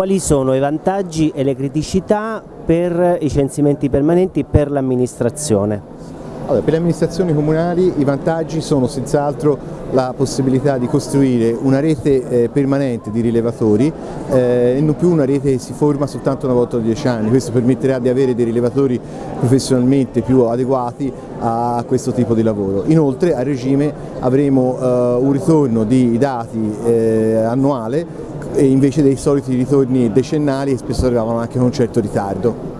quali sono i vantaggi e le criticità per i censimenti permanenti per l'amministrazione? Allora, per le amministrazioni comunali i vantaggi sono senz'altro la possibilità di costruire una rete eh, permanente di rilevatori eh, e non più una rete che si forma soltanto una volta ogni dieci anni, questo permetterà di avere dei rilevatori professionalmente più adeguati a questo tipo di lavoro. Inoltre a regime avremo eh, un ritorno di dati eh, annuale invece dei soliti ritorni decennali che spesso arrivavano anche con un certo ritardo.